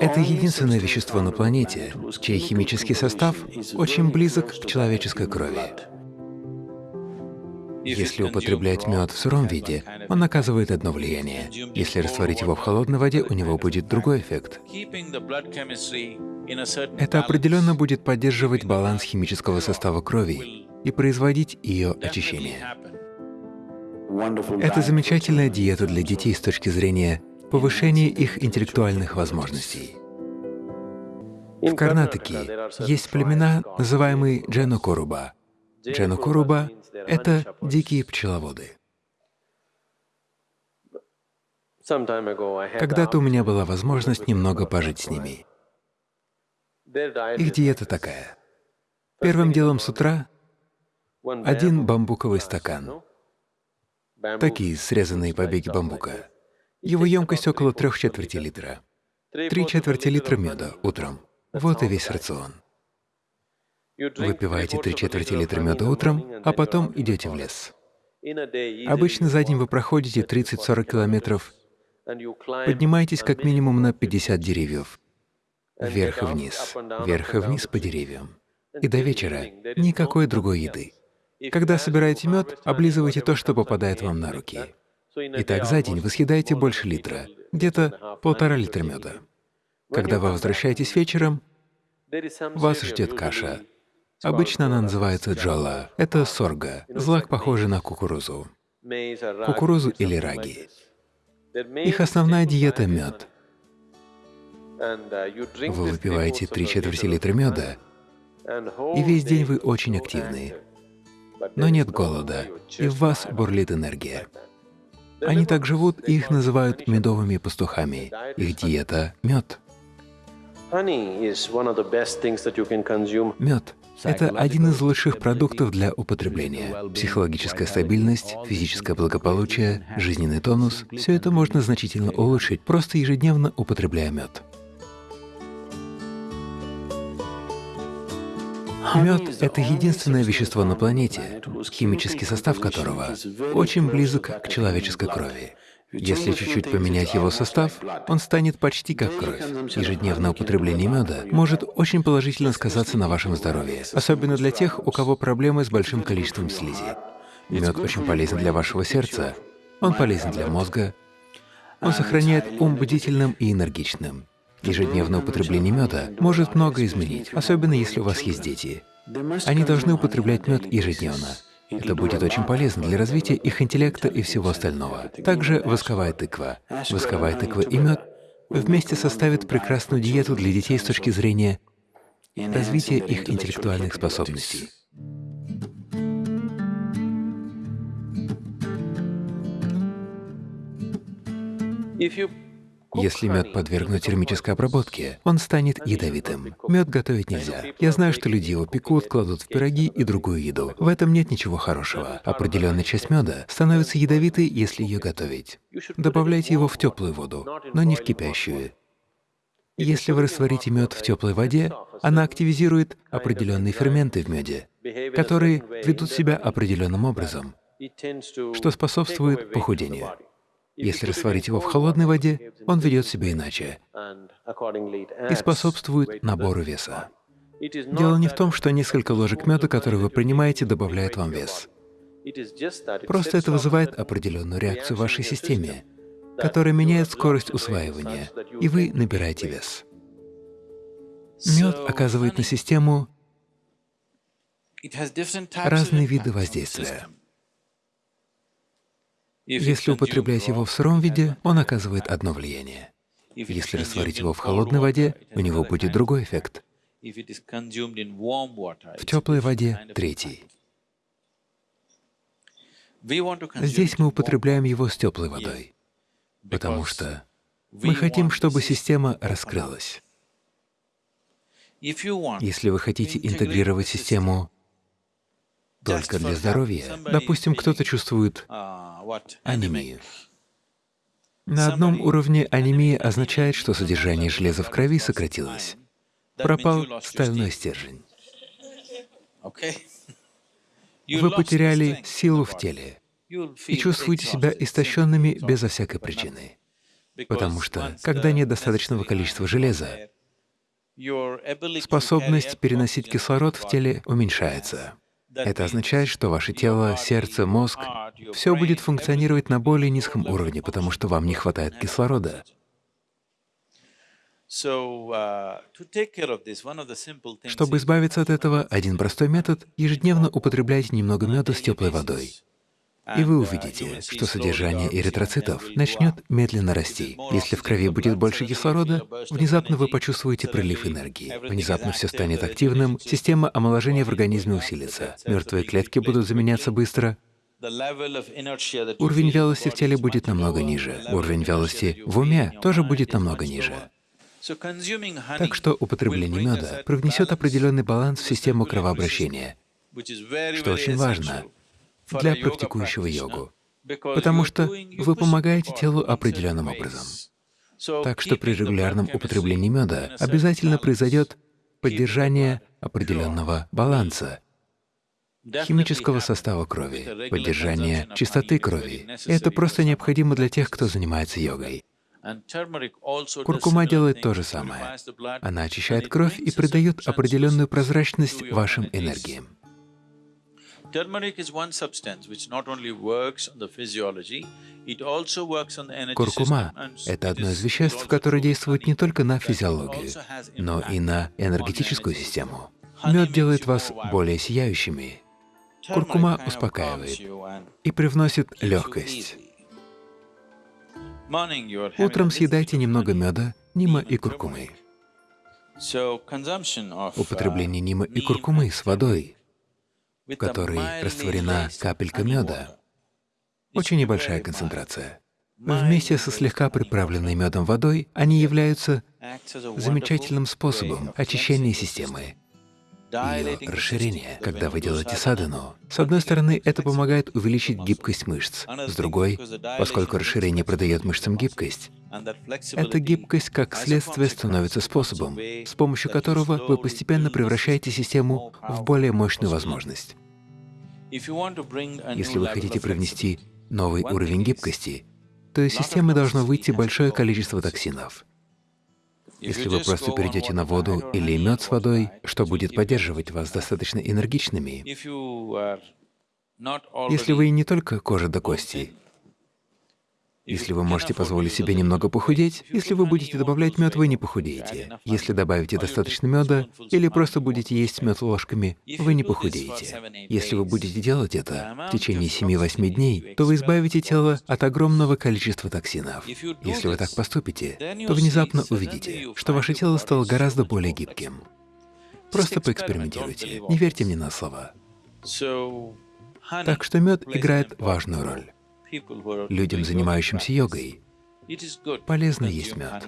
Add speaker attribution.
Speaker 1: Это единственное вещество на планете, чей химический состав очень близок к человеческой крови. Если употреблять мед в сыром виде, он оказывает одно влияние. Если растворить его в холодной воде, у него будет другой эффект. Это определенно будет поддерживать баланс химического состава крови и производить ее очищение. Это замечательная диета для детей с точки зрения повышения их интеллектуальных возможностей. В Карнатаке есть племена, называемые Дженокоруба. Дженокоруба — это дикие пчеловоды. Когда-то у меня была возможность немного пожить с ними. Их диета такая. Первым делом с утра — один бамбуковый стакан, такие срезанные побеги бамбука. Его емкость около трех четверти литра. Три четверти литра меда утром. Вот и весь рацион. Выпиваете три четверти литра меда утром, а потом идете в лес. Обычно за день вы проходите 30-40 километров, поднимаетесь как минимум на 50 деревьев, вверх и вниз, вверх и вниз по деревьям. И до вечера никакой другой еды. Когда собираете мед, облизывайте то, что попадает вам на руки. Итак, за день вы съедаете больше литра, где-то полтора литра меда. Когда вы возвращаетесь вечером, вас ждет каша. Обычно она называется джола. Это сорга, злак, похожий на кукурузу. Кукурузу или раги. Их основная диета — мед. Вы выпиваете три четверти литра меда, и весь день вы очень активны но нет голода, и в вас бурлит энергия. Они так живут, и их называют медовыми пастухами. Их диета — мед. Мед — это один из лучших продуктов для употребления. Психологическая стабильность, физическое благополучие, жизненный тонус — все это можно значительно улучшить, просто ежедневно употребляя мед. Мед — это единственное вещество на планете, химический состав которого очень близок к человеческой крови. Если чуть-чуть поменять его состав, он станет почти как кровь. Ежедневное употребление меда может очень положительно сказаться на вашем здоровье, особенно для тех, у кого проблемы с большим количеством слизи. Мед очень полезен для вашего сердца, он полезен для мозга, он сохраняет ум бдительным и энергичным. Ежедневное употребление меда может много изменить, особенно если у вас есть дети. Они должны употреблять мед ежедневно. Это будет очень полезно для развития их интеллекта и всего остального. Также восковая тыква. Восковая тыква и мед вместе составят прекрасную диету для детей с точки зрения развития их интеллектуальных способностей. Если мед подвергнуть термической обработке, он станет ядовитым. Мед готовить нельзя. Я знаю, что люди его пекут, кладут в пироги и другую еду. В этом нет ничего хорошего. Определенная часть меда становится ядовитой, если ее готовить. Добавляйте его в теплую воду, но не в кипящую. Если вы растворите мед в теплой воде, она активизирует определенные ферменты в меде, которые ведут себя определенным образом, что способствует похудению. Если растворить его в холодной воде, он ведет себя иначе и способствует набору веса. Дело не в том, что несколько ложек меда, которые вы принимаете, добавляют вам вес. Просто это вызывает определенную реакцию в вашей системе, которая меняет скорость усваивания, и вы набираете вес. Мед оказывает на систему разные виды воздействия. Если употреблять его в сыром виде, он оказывает одно влияние. Если растворить его в холодной воде, у него будет другой эффект. В теплой воде — третий. Здесь мы употребляем его с теплой водой, потому что мы хотим, чтобы система раскрылась. Если вы хотите интегрировать систему только для здоровья. Допустим, кто-то чувствует анемию. На одном уровне анемия означает, что содержание железа в крови сократилось. Пропал стальной стержень. Вы потеряли силу в теле и чувствуете себя истощенными безо всякой причины. Потому что, когда нет достаточного количества железа, способность переносить кислород в теле уменьшается. Это означает, что ваше тело, сердце, мозг — все будет функционировать на более низком уровне, потому что вам не хватает кислорода. Чтобы избавиться от этого, один простой метод — ежедневно употреблять немного меда с теплой водой. И вы увидите, что содержание эритроцитов начнет медленно расти. Если в крови будет больше кислорода, внезапно вы почувствуете прилив энергии. Внезапно все станет активным, система омоложения в организме усилится, мертвые клетки будут заменяться быстро, уровень вялости в теле будет намного ниже, уровень вялости в уме тоже будет намного ниже. Так что употребление меда привнесет определенный баланс в систему кровообращения, что очень важно для практикующего йогу, потому что вы помогаете телу определенным образом. Так что при регулярном употреблении меда обязательно произойдет поддержание определенного баланса, химического состава крови, поддержание чистоты крови. И это просто необходимо для тех, кто занимается йогой. Куркума делает то же самое. Она очищает кровь и придает определенную прозрачность вашим энергиям. Куркума — это одно из веществ, которое действует не только на физиологию, но и на энергетическую систему. Мед делает вас более сияющими. Куркума успокаивает и привносит легкость. Утром съедайте немного меда, нима и куркумы. Употребление нима и куркумы с водой в которой растворена капелька меда, очень небольшая концентрация. Вместе со слегка приправленной медом водой они являются замечательным способом очищения системы, ее расширения. Когда вы делаете садану, с одной стороны, это помогает увеличить гибкость мышц, с другой, поскольку расширение придает мышцам гибкость, эта гибкость, как следствие, становится способом, с помощью которого вы постепенно превращаете систему в более мощную возможность. Если вы хотите привнести новый уровень гибкости, то из системы должно выйти большое количество токсинов. Если вы просто перейдете на воду или мед с водой, что будет поддерживать вас достаточно энергичными, если вы не только кожа до костей, если вы можете позволить себе немного похудеть, если вы будете добавлять мед, вы не похудеете. Если добавите достаточно меда или просто будете есть мед ложками, вы не похудеете. Если вы будете делать это в течение 7-8 дней, то вы избавите тело от огромного количества токсинов. Если вы так поступите, то внезапно увидите, что ваше тело стало гораздо более гибким. Просто поэкспериментируйте, не верьте мне на слова. Так что мед играет важную роль. Людям, занимающимся йогой, полезно есть мед.